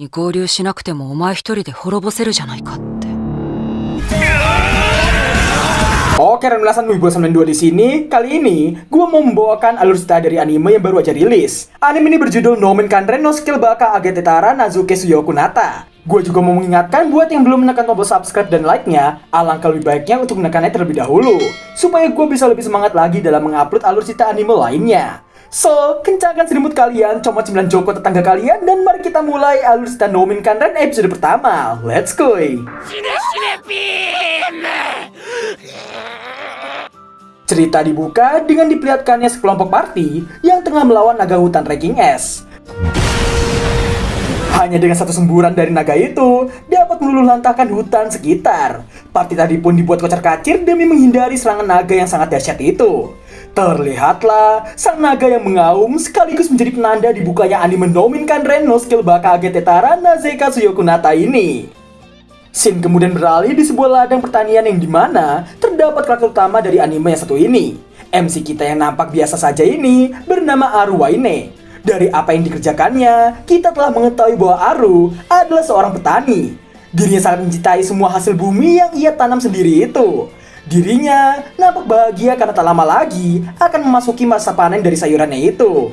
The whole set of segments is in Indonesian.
に合流しなくてもお前一人で滅ぼせるじゃないかって Oke, Renulasan Wibo 92 di sini. Kali ini, gue mau membawakan alur cerita dari anime yang baru aja rilis. Anime ini berjudul Nomen Kanren no Skill Baka Agetetara Nazuke Suyoku Nata. Gue juga mau mengingatkan buat yang belum menekan tombol subscribe dan like-nya, alangkah lebih baiknya untuk menekannya terlebih dahulu, supaya gue bisa lebih semangat lagi dalam mengupload alur cerita anime lainnya. So, kencangkan selimut kalian, comot 9 joko tetangga kalian, dan mari kita mulai alur cerita Nomen Kanren episode pertama. Let's go! Cerita dibuka dengan diperlihatkannya sekelompok party yang tengah melawan naga hutan ranking S. Hanya dengan satu semburan dari naga itu dapat meluluh lantahkan hutan sekitar. Party tadi pun dibuat kocar kacir demi menghindari serangan naga yang sangat dahsyat itu. Terlihatlah sang naga yang mengaum sekaligus menjadi penanda dibukanya anime Nomin Kanren no Skill Bakage Tetara Nazeka Suyokunata ini. Scene kemudian beralih di sebuah ladang pertanian yang di mana terdapat karakter utama dari anime yang satu ini. MC kita yang nampak biasa saja ini bernama Aru Waine. Dari apa yang dikerjakannya, kita telah mengetahui bahwa Aru adalah seorang petani. Dirinya sangat mencintai semua hasil bumi yang ia tanam sendiri itu. Dirinya nampak bahagia karena tak lama lagi akan memasuki masa panen dari sayurannya itu.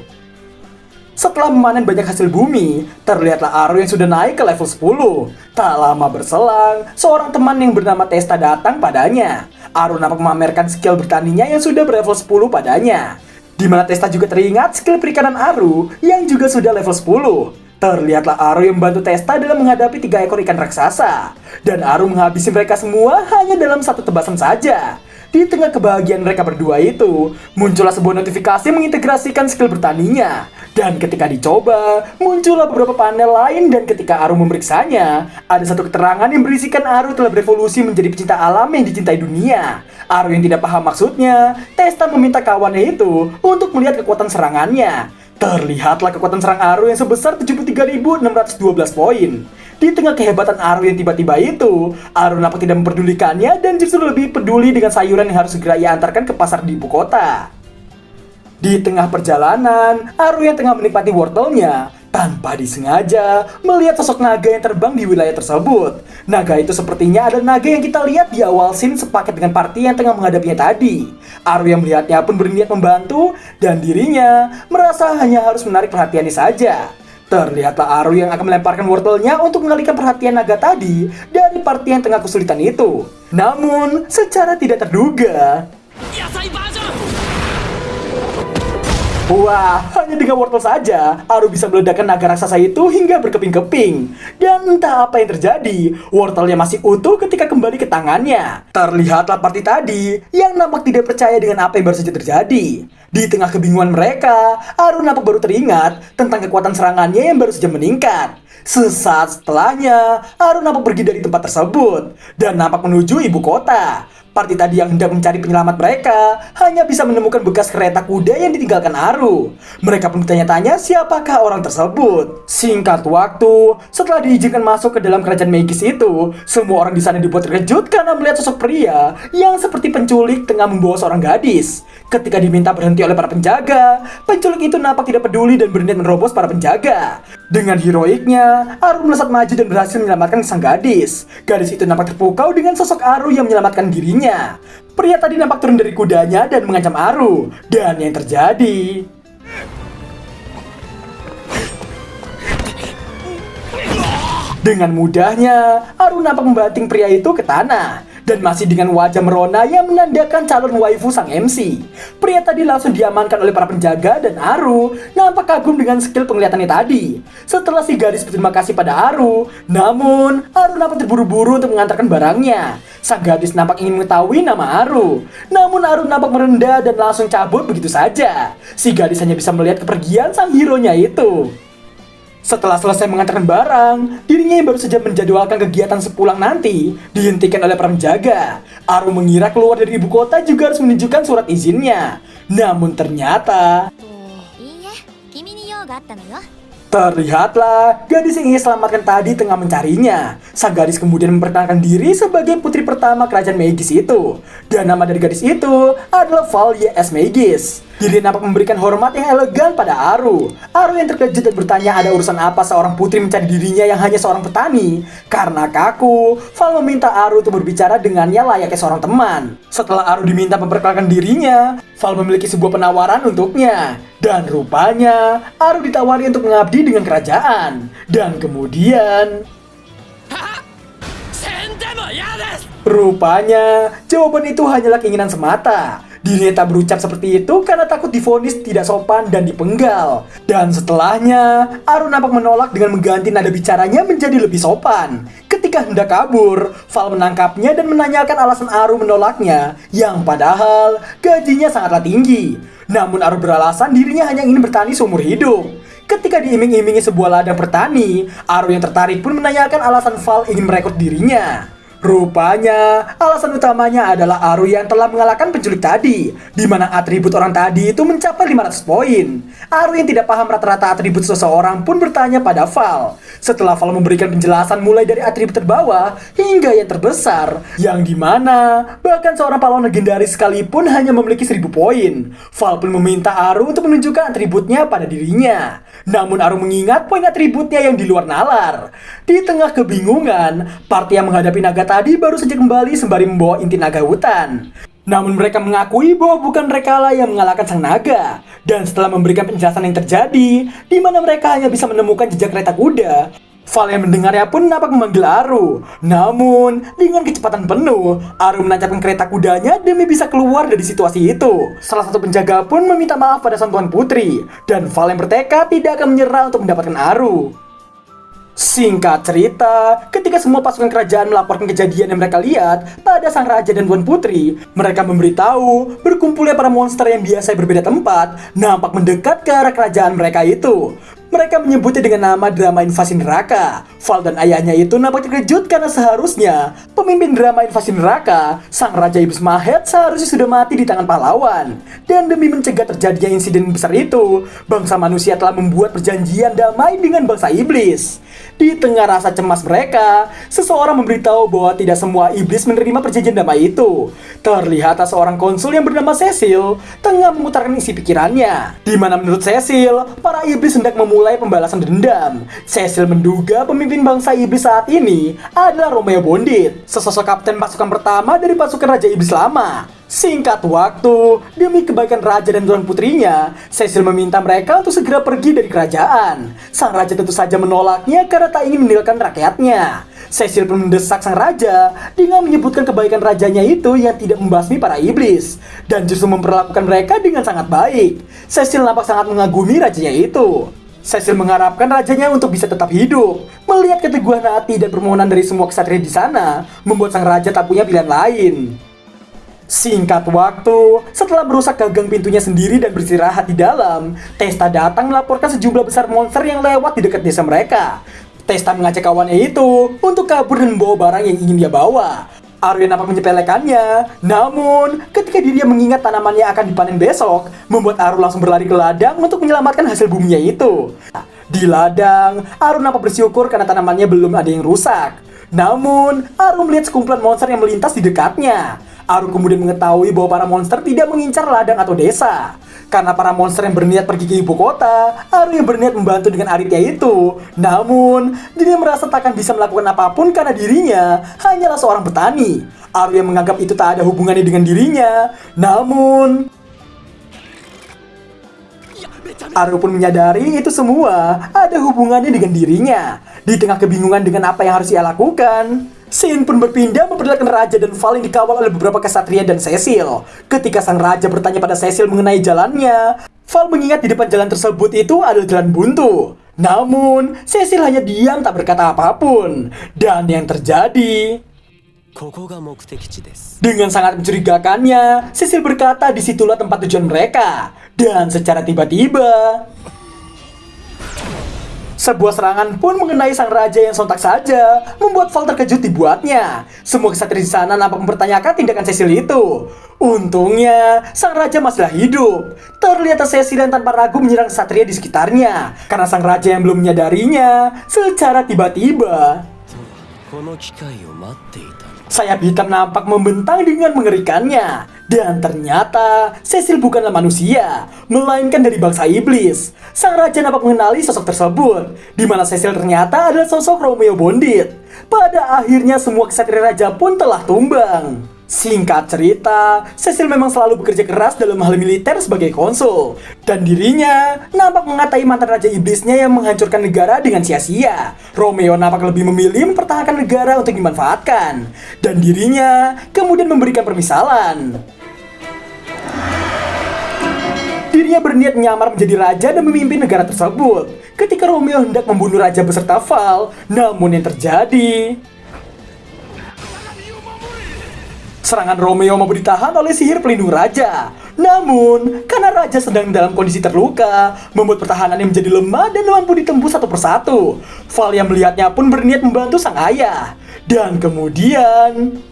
Setelah memanen banyak hasil bumi, terlihatlah Aru yang sudah naik ke level 10. Tak lama berselang, seorang teman yang bernama Testa datang padanya. Aru nampak memamerkan skill bertaninya yang sudah berlevel 10 padanya. Di mana Testa juga teringat skill perikanan Aru yang juga sudah level 10. Terlihatlah Aru yang membantu Testa dalam menghadapi tiga ekor ikan raksasa. Dan Aru menghabisi mereka semua hanya dalam satu tebasan saja. Di tengah kebahagiaan mereka berdua itu, muncullah sebuah notifikasi mengintegrasikan skill bertaninya. Dan ketika dicoba, muncullah beberapa panel lain dan ketika Aru memeriksanya, ada satu keterangan yang berisikan Aru telah berevolusi menjadi pecinta alam yang dicintai dunia. Aru yang tidak paham maksudnya, Testa meminta kawannya itu untuk melihat kekuatan serangannya. Terlihatlah kekuatan serang Aru yang sebesar 73.612 poin. Di tengah kehebatan Aru yang tiba-tiba itu, Aru nampak tidak memperdulikannya dan justru lebih peduli dengan sayuran yang harus segera ia antarkan ke pasar di ibu kota. Di tengah perjalanan, Aru yang tengah menikmati wortelnya tanpa disengaja melihat sosok naga yang terbang di wilayah tersebut. Naga itu sepertinya ada naga yang kita lihat di awal scene sepaket dengan party yang tengah menghadapinya tadi. Aru yang melihatnya pun berniat membantu dan dirinya merasa hanya harus menarik perhatiannya saja. Terlihatlah Aru yang akan melemparkan wortelnya untuk mengalihkan perhatian naga tadi dari party yang tengah kesulitan itu. Namun, secara tidak terduga, Wah, hanya dengan wortel saja, Aru bisa meledakkan naga raksasa itu hingga berkeping-keping. Dan entah apa yang terjadi, wortelnya masih utuh ketika kembali ke tangannya. Terlihatlah party tadi yang nampak tidak percaya dengan apa yang baru saja terjadi. Di tengah kebingungan mereka, Aru nampak baru teringat tentang kekuatan serangannya yang baru saja meningkat. Sesaat setelahnya, Aru nampak pergi dari tempat tersebut dan nampak menuju ibu kota. Party tadi yang hendak mencari penyelamat mereka hanya bisa menemukan bekas kereta kuda yang ditinggalkan Aru. Mereka pun bertanya-tanya siapakah orang tersebut. Singkat waktu, setelah diizinkan masuk ke dalam kerajaan Magis itu, semua orang di sana dibuat terkejut karena melihat sosok pria yang seperti penculik tengah membawa seorang gadis. Ketika diminta berhenti oleh para penjaga, penculik itu nampak tidak peduli dan berniat menerobos para penjaga. Dengan heroiknya, Aru melesat maju dan berhasil menyelamatkan sang gadis. Gadis itu nampak terpukau dengan sosok Aru yang menyelamatkan dirinya. Pria tadi nampak turun dari kudanya dan mengancam Aru. Dan yang terjadi... Dengan mudahnya, Aru nampak membanting pria itu ke tanah. Dan masih dengan wajah merona yang menandakan calon waifu sang MC. Pria tadi langsung diamankan oleh para penjaga dan Aru nampak kagum dengan skill penglihatannya tadi. Setelah si gadis berterima kasih pada Aru, namun Aru nampak terburu-buru untuk mengantarkan barangnya. Sang gadis nampak ingin mengetahui nama Aru. Namun Aru nampak merendah dan langsung cabut begitu saja. Si gadis hanya bisa melihat kepergian sang hero-nya itu. Setelah selesai mengantarkan barang, dirinya yang baru saja menjadwalkan kegiatan sepulang nanti dihentikan oleh para penjaga. Aru mengira keluar dari ibu kota juga harus menunjukkan surat izinnya. Namun ternyata... Terlihatlah gadis yang ia selamatkan tadi tengah mencarinya. Sang gadis kemudian memperkenalkan diri sebagai putri pertama kerajaan Magis itu. Dan nama dari gadis itu adalah Valia S. Magis. Dirinya nampak memberikan hormat yang elegan pada Aru. Aru yang terkejut dan bertanya ada urusan apa seorang putri mencari dirinya yang hanya seorang petani. Karena kaku, Val meminta Aru untuk berbicara dengannya layaknya seorang teman. Setelah Aru diminta memperkenalkan dirinya, Val memiliki sebuah penawaran untuknya. Dan rupanya, Aru ditawari untuk mengabdi dengan kerajaan. Dan kemudian... Rupanya, jawaban itu hanyalah keinginan semata. Dirinya tak berucap seperti itu karena takut difonis tidak sopan dan dipenggal. Dan setelahnya, Aru nampak menolak dengan mengganti nada bicaranya menjadi lebih sopan. Ketika hendak kabur, Val menangkapnya dan menanyakan alasan Aru menolaknya, yang padahal gajinya sangatlah tinggi. Namun Aru beralasan dirinya hanya ingin bertani seumur hidup. Ketika diiming-imingi sebuah ladang bertani, Aru yang tertarik pun menanyakan alasan Val ingin merekrut dirinya. Rupanya, alasan utamanya adalah Aru yang telah mengalahkan penculik tadi, di mana atribut orang tadi itu mencapai 500 poin. Aru yang tidak paham rata-rata atribut seseorang pun bertanya pada Val. Setelah Val memberikan penjelasan mulai dari atribut terbawah hingga yang terbesar, yang di mana bahkan seorang pahlawan legendaris sekalipun hanya memiliki 1000 poin. Val pun meminta Aru untuk menunjukkan atributnya pada dirinya. Namun Aru mengingat poin atributnya yang di luar nalar. Di tengah kebingungan, party yang menghadapi naga tadi baru saja kembali sembari membawa inti naga hutan. Namun mereka mengakui bahwa bukan mereka lah yang mengalahkan sang naga. Dan setelah memberikan penjelasan yang terjadi, di mana mereka hanya bisa menemukan jejak kereta kuda, Val yang mendengarnya pun nampak memanggil Aru. Namun, dengan kecepatan penuh, Aru menancapkan kereta kudanya demi bisa keluar dari situasi itu. Salah satu penjaga pun meminta maaf pada sang tuan putri. Dan Val yang bertekad tidak akan menyerah untuk mendapatkan Aru. Singkat cerita, ketika semua pasukan kerajaan melaporkan kejadian yang mereka lihat pada sang raja dan tuan putri, mereka memberitahu berkumpulnya para monster yang biasa berbeda tempat nampak mendekat ke arah kerajaan mereka itu. Mereka menyebutnya dengan nama drama invasi neraka. Val dan ayahnya itu nampak terkejut karena seharusnya pemimpin drama invasi neraka, sang Raja Iblis Mahet seharusnya sudah mati di tangan pahlawan. Dan demi mencegah terjadinya insiden besar itu, bangsa manusia telah membuat perjanjian damai dengan bangsa iblis. Di tengah rasa cemas mereka, seseorang memberitahu bahwa tidak semua iblis menerima perjanjian damai itu. Terlihat seorang konsul yang bernama Cecil tengah memutarkan isi pikirannya. Di mana menurut Cecil, para iblis hendak memulai pembalasan dendam. Cecil menduga pemimpin bangsa iblis saat ini adalah Romeo Bondit, sesosok kapten pasukan pertama dari pasukan Raja Iblis lama. Singkat waktu, demi kebaikan raja dan tuan putrinya, Cecil meminta mereka untuk segera pergi dari kerajaan. Sang raja tentu saja menolaknya karena tak ingin meninggalkan rakyatnya. Cecil pun mendesak sang raja dengan menyebutkan kebaikan rajanya itu yang tidak membasmi para iblis dan justru memperlakukan mereka dengan sangat baik. Cecil nampak sangat mengagumi rajanya itu. Cecil mengharapkan rajanya untuk bisa tetap hidup. Melihat keteguhan hati dan permohonan dari semua kesatria di sana, membuat sang raja tak punya pilihan lain. Singkat waktu, setelah merusak gagang pintunya sendiri dan beristirahat di dalam, Testa datang melaporkan sejumlah besar monster yang lewat di dekat desa mereka. Testa mengajak kawannya itu untuk kabur dan membawa barang yang ingin dia bawa. Arya nampak menyepelekannya, namun ketika dirinya mengingat tanamannya akan dipanen besok, membuat Aru langsung berlari ke ladang untuk menyelamatkan hasil buminya itu. Di ladang, Aru nampak bersyukur karena tanamannya belum ada yang rusak. Namun, Aru melihat sekumpulan monster yang melintas di dekatnya. Aru kemudian mengetahui bahwa para monster tidak mengincar ladang atau desa. Karena para monster yang berniat pergi ke ibu kota, Aru yang berniat membantu dengan Aritya itu. Namun, dirinya merasa takkan bisa melakukan apa pun karena dirinya hanyalah seorang petani. Aru yang menganggap itu tak ada hubungannya dengan dirinya. Namun, Aru pun menyadari itu semua ada hubungannya dengan dirinya. Di tengah kebingungan dengan apa yang harus ia lakukan, Sin pun berpindah memperlihatkan Raja dan Val yang dikawal oleh beberapa kesatria dan Cecil. Ketika sang Raja bertanya pada Cecil mengenai jalannya, Val mengingat di depan jalan tersebut itu adalah jalan buntu. Namun, Cecil hanya diam tak berkata apa pun. Dan yang terjadi... Dengan sangat mencurigakannya, Cecil berkata di situlah tempat tujuan mereka. Dan secara tiba-tiba... Sebuah serangan pun mengenai sang raja yang sontak saja membuat Val terkejut dibuatnya. Semua kesatria di sana nampak mempertanyakan tindakan Cecil itu. Untungnya, sang raja masihlah hidup. Terlihat Cecil yang tanpa ragu menyerang satria di sekitarnya. Karena sang raja yang belum menyadarinya secara tiba-tiba. Sayap hitam nampak membentang dengan mengerikannya. Dan ternyata, Cecil bukanlah manusia, melainkan dari bangsa iblis. Sang raja nampak mengenali sosok tersebut, di mana Cecil ternyata adalah sosok Romeo Bondit. Pada akhirnya semua kesatria raja pun telah tumbang. Singkat cerita, Cecil memang selalu bekerja keras dalam hal militer sebagai konsul. Dan dirinya nampak mengatai mantan Raja Iblisnya yang menghancurkan negara dengan sia-sia. Romeo nampak lebih memilih mempertahankan negara untuk dimanfaatkan. Dan dirinya kemudian memberikan permisalan. Dirinya berniat menyamar menjadi raja dan memimpin negara tersebut. Ketika Romeo hendak membunuh raja beserta Val, namun yang terjadi... Serangan Romeo mampu ditahan oleh sihir pelindung raja. Namun, karena raja sedang dalam kondisi terluka, membuat pertahanannya menjadi lemah dan mampu ditembus satu persatu. Val yang melihatnya pun berniat membantu sang ayah. Dan kemudian...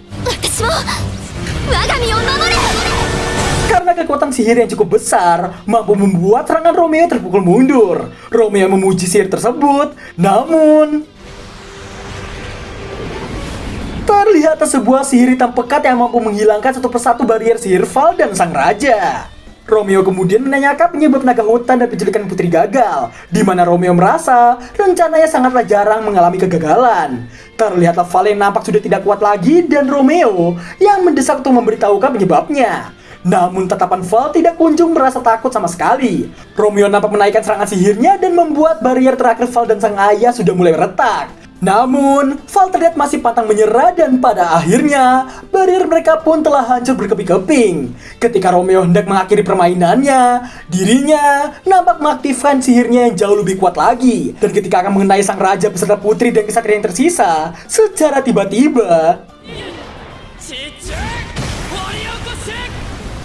Karena kekuatan sihir yang cukup besar, mampu membuat serangan Romeo terpukul mundur. Romeo memuji sihir tersebut, namun... Terlihat sebuah sihir hitam pekat yang mampu menghilangkan satu persatu barrier sihir Val dan sang raja. Romeo kemudian menanyakan penyebab naga hutan dan penculikan putri gagal, di mana Romeo merasa rencananya sangatlah jarang mengalami kegagalan. Terlihatlah Val yang nampak sudah tidak kuat lagi dan Romeo yang mendesak untuk memberitahukan penyebabnya. Namun tatapan Val tidak kunjung merasa takut sama sekali. Romeo nampak menaikkan serangan sihirnya dan membuat barrier terakhir Val dan sang ayah sudah mulai retak. Namun, Valterdet masih patang menyerah dan pada akhirnya, barir mereka pun telah hancur berkeping-keping. Ketika Romeo hendak mengakhiri permainannya, dirinya nampak mengaktifkan sihirnya yang jauh lebih kuat lagi. Dan ketika akan mengenai sang raja beserta putri dan kesatria yang tersisa, secara tiba-tiba...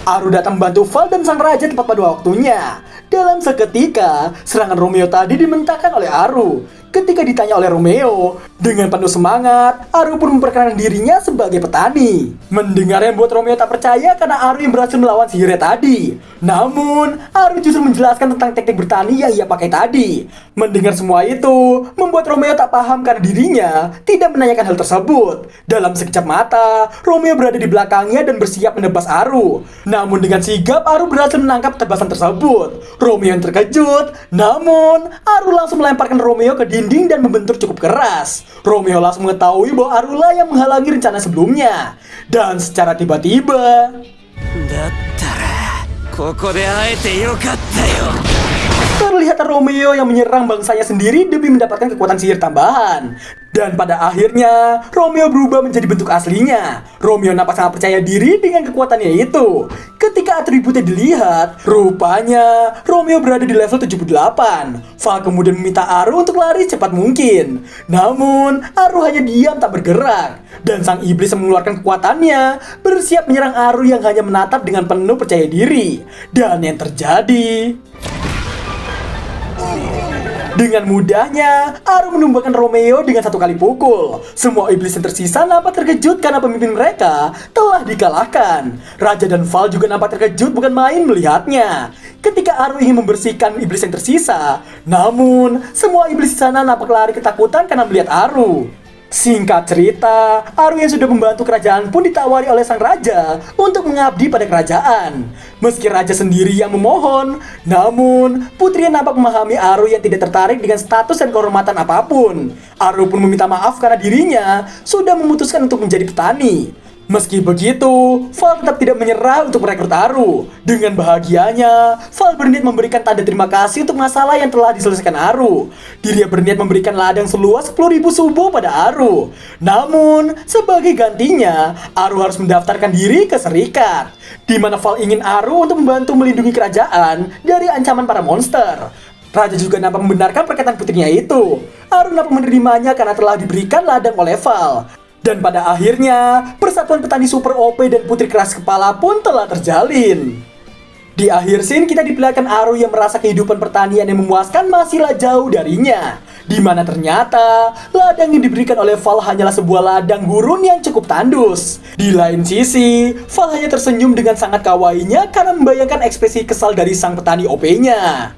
Aru datang membantu Val dan sang raja tepat pada waktunya. Dalam seketika, serangan Romeo tadi dimentahkan oleh Aru. Ketika ditanya oleh Romeo, dengan penuh semangat, Aru pun memperkenalkan dirinya sebagai petani. Mendengar yang membuat Romeo tak percaya karena Aru yang berhasil melawan sihirnya tadi. Namun, Aru justru menjelaskan tentang teknik bertani yang ia pakai tadi. Mendengar semua itu, membuat Romeo tak paham karena dirinya tidak menanyakan hal tersebut. Dalam sekejap mata, Romeo berada di belakangnya dan bersiap menebas Aru. Namun dengan sigap, Aru berhasil menangkap tebasan tersebut. Romeo yang terkejut, namun Aru langsung melemparkan Romeo ke dinding dan membentur cukup keras. Romeo langsung mengetahui bahwa Arulah yang menghalangi rencana sebelumnya. Dan secara tiba-tiba, terlihat Romeo yang menyerang bangsanya sendiri demi mendapatkan kekuatan sihir tambahan. Dan pada akhirnya, Romeo berubah menjadi bentuk aslinya. Romeo nampak sangat percaya diri dengan kekuatannya itu. Ketika atributnya dilihat, rupanya Romeo berada di level 78. Val kemudian meminta Aru untuk lari cepat mungkin. Namun, Aru hanya diam tak bergerak. Dan sang iblis mengeluarkan kekuatannya, bersiap menyerang Aru yang hanya menatap dengan penuh percaya diri. Dan yang terjadi... Dengan mudahnya, Aru menumbangkan Romeo dengan satu kali pukul. Semua iblis yang tersisa nampak terkejut karena pemimpin mereka telah dikalahkan. Raja dan Val juga nampak terkejut bukan main melihatnya. Ketika Aru ingin membersihkan iblis yang tersisa, namun semua iblis di sana nampak lari ketakutan karena melihat Aru. Singkat cerita, yang sudah membantu kerajaan pun ditawari oleh sang raja untuk mengabdi pada kerajaan. Meski raja sendiri yang memohon, namun putri nampak memahami Aru yang tidak tertarik dengan status dan kehormatan apa pun. Aru pun meminta maaf karena dirinya sudah memutuskan untuk menjadi petani. Meski begitu, Val tetap tidak menyerah untuk merekrut Aru. Dengan bahagianya, Val berniat memberikan tanda terima kasih untuk masalah yang telah diselesaikan Aru. Dirinya berniat memberikan ladang seluas 10.000 subo pada Aru. Namun, sebagai gantinya, Aru harus mendaftarkan diri ke serikat. Di mana Val ingin Aru untuk membantu melindungi kerajaan dari ancaman para monster. Raja juga nampak membenarkan perkataan putrinya itu. Aru nampak menerimanya karena telah diberikan ladang oleh Val. Dan pada akhirnya, persatuan petani super OP dan putri keras kepala pun telah terjalin. Di akhir scene kita diperlihatkan Aru yang merasa kehidupan pertanian yang memuaskan masihlah jauh darinya. Di mana ternyata ladang yang diberikan oleh Val hanyalah sebuah ladang gurun yang cukup tandus. Di lain sisi, Val hanya tersenyum dengan sangat kawainya karena membayangkan ekspresi kesal dari sang petani OP-nya.